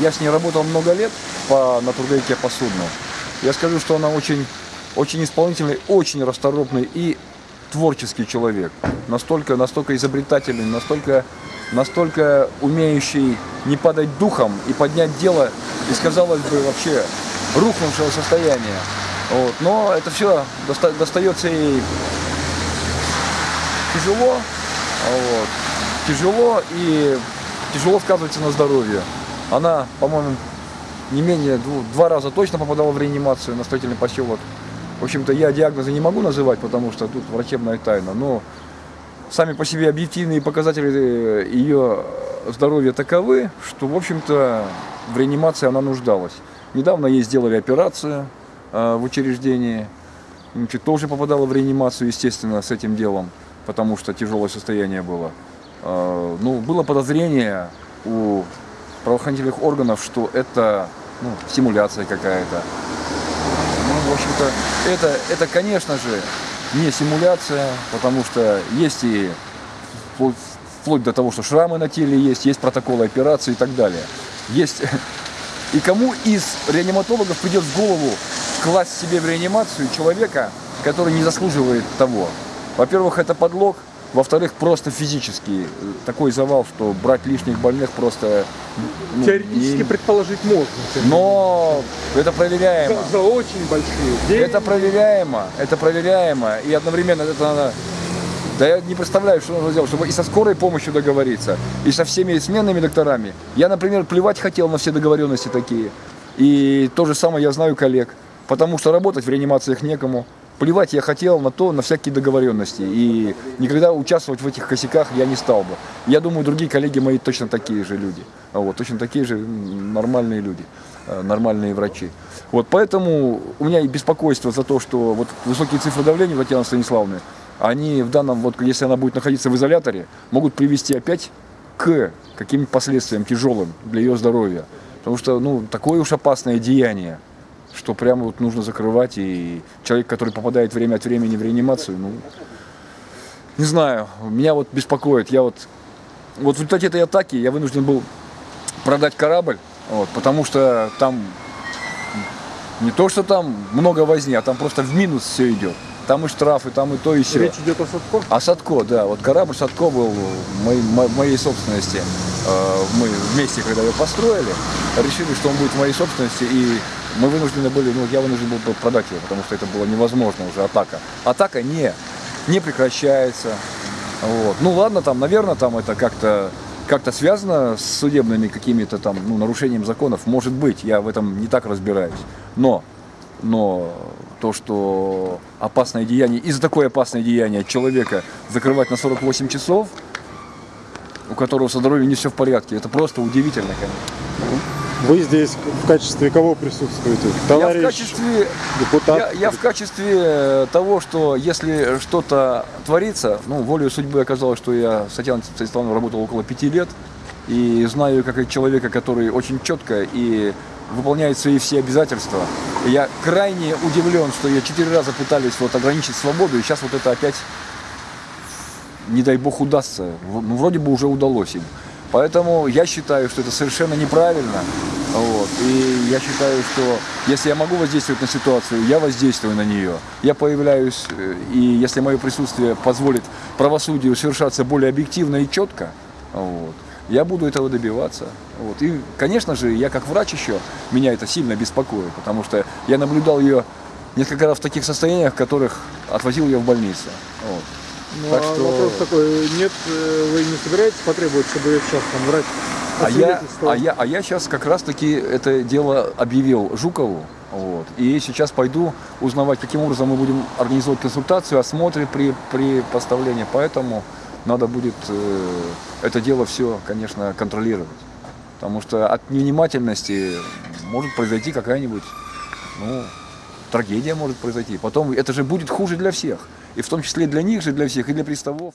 Я с ней работал много лет по, на трудовике по судну. Я скажу, что она очень, очень исполнительный, очень расторопный и творческий человек. Настолько, настолько изобретательный, настолько, настолько умеющий не падать духом и поднять дело из, казалось бы, вообще рухнувшего состояния. Вот. Но это все доста достается ей тяжело, вот. тяжело и тяжело сказывается на здоровье. Она, по-моему, не менее двух, два раза точно попадала в реанимацию на строительный поселок. В общем-то, я диагнозы не могу называть, потому что тут врачебная тайна, но сами по себе объективные показатели э, ее здоровья таковы, что, в общем-то, в реанимации она нуждалась. Недавно ей сделали операцию э, в учреждении, значит, тоже попадала в реанимацию, естественно, с этим делом, потому что тяжелое состояние было. Э, ну, было подозрение у правоохранительных органов, что это ну, симуляция какая-то. Ну, в общем-то, это, это, конечно же, не симуляция, потому что есть и вплоть, до того, что шрамы на теле есть, есть протоколы операции и так далее. Есть и кому из реаниматологов придет в голову класть себе в реанимацию человека, который не заслуживает того? Во-первых, это подлог, во-вторых, просто физически э, такой завал, что брать лишних больных просто... Ну, Теоретически не... предположить можно. Но это проверяемо. За, за очень большие деньги. Это проверяемо, это проверяемо. И одновременно это надо... Да я не представляю, что нужно сделать, чтобы и со скорой помощью договориться, и со всеми сменными докторами. Я, например, плевать хотел на все договоренности такие. И то же самое я знаю коллег. Потому что работать в реанимациях некому. Плевать я хотел на то, на всякие договоренности. И никогда участвовать в этих косяках я не стал бы. Я думаю, другие коллеги мои точно такие же люди. Вот, точно такие же нормальные люди, э, нормальные врачи. Вот, поэтому у меня и беспокойство за то, что вот высокие цифры давления у Татьяны Станиславовны, они в данном, вот если она будет находиться в изоляторе, могут привести опять к каким-то последствиям тяжелым для ее здоровья. Потому что, ну, такое уж опасное деяние что прямо вот нужно закрывать. И человек, который попадает время от времени в реанимацию, ну, не знаю, меня вот беспокоит. Я вот, вот в результате этой атаки я вынужден был продать корабль, вот, потому что там не то, что там много возни, а там просто в минус все идет. Там и штрафы, там и то, и все. Речь идет о Садко? О Садко, да. Вот корабль Садко был в моей, моей собственности. Э, мы вместе, когда его построили, решили, что он будет в моей собственности, и мы вынуждены были, ну, я вынужден был продать его, потому что это было невозможно уже, атака. Атака не, не прекращается. Вот. Ну ладно, там, наверное, там это как-то как-то связано с судебными какими-то там ну, нарушением законов, может быть, я в этом не так разбираюсь. Но, но то, что опасное деяние, из-за такое опасное деяние человека закрывать на 48 часов, у которого со здоровьем не все в порядке, это просто удивительно, конечно. Вы здесь в качестве кого присутствуете? Товарищ я в качестве, депутат? Я, я в качестве э, того, что если что-то творится, ну, волею судьбы оказалось, что я с Татьяной Станиславовной работал около пяти лет, и знаю как человека, который очень четко и выполняет свои все обязательства. Я крайне удивлен, что я четыре раза пытались вот ограничить свободу, и сейчас вот это опять, не дай бог, удастся. Ну, вроде бы уже удалось им. Поэтому я считаю, что это совершенно неправильно. Вот. И я считаю, что если я могу воздействовать на ситуацию, я воздействую на нее. Я появляюсь, э, и если мое присутствие позволит правосудию совершаться более объективно и четко, вот, я буду этого добиваться. Вот. И, конечно же, я как врач еще, меня это сильно беспокоит, потому что я наблюдал ее несколько раз в таких состояниях, в которых отвозил ее в больницу. Вот. Ну, так а что... вопрос такой, нет, э, вы не собираетесь потребовать, чтобы сейчас там врач а я, а, я, а я сейчас как раз-таки это дело объявил Жукову, вот, и сейчас пойду узнавать, каким образом мы будем организовать консультацию, осмотры при, при поставлении, поэтому надо будет э, это дело все, конечно, контролировать. Потому что от невнимательности может произойти какая-нибудь, ну, трагедия может произойти. Потом это же будет хуже для всех. И в том числе для них же, для всех, и для приставов.